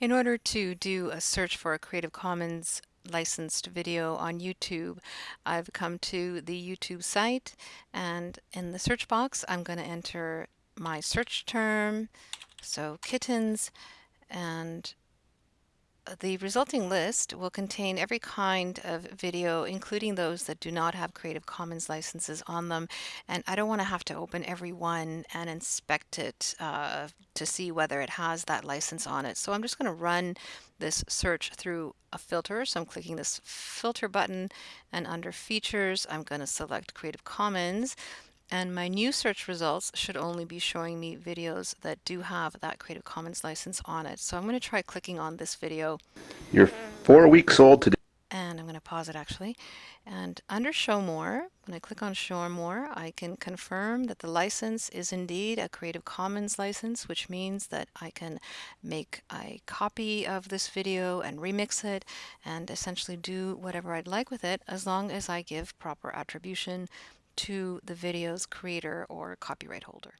In order to do a search for a Creative Commons licensed video on YouTube, I've come to the YouTube site and in the search box I'm going to enter my search term, so kittens, and the resulting list will contain every kind of video, including those that do not have Creative Commons licenses on them. And I don't want to have to open every one and inspect it uh, to see whether it has that license on it. So I'm just going to run this search through a filter. So I'm clicking this filter button and under features, I'm going to select Creative Commons. And my new search results should only be showing me videos that do have that Creative Commons license on it. So I'm going to try clicking on this video. You're four weeks old today. And I'm going to pause it actually. And under Show More, when I click on Show More, I can confirm that the license is indeed a Creative Commons license, which means that I can make a copy of this video and remix it and essentially do whatever I'd like with it as long as I give proper attribution to the video's creator or copyright holder.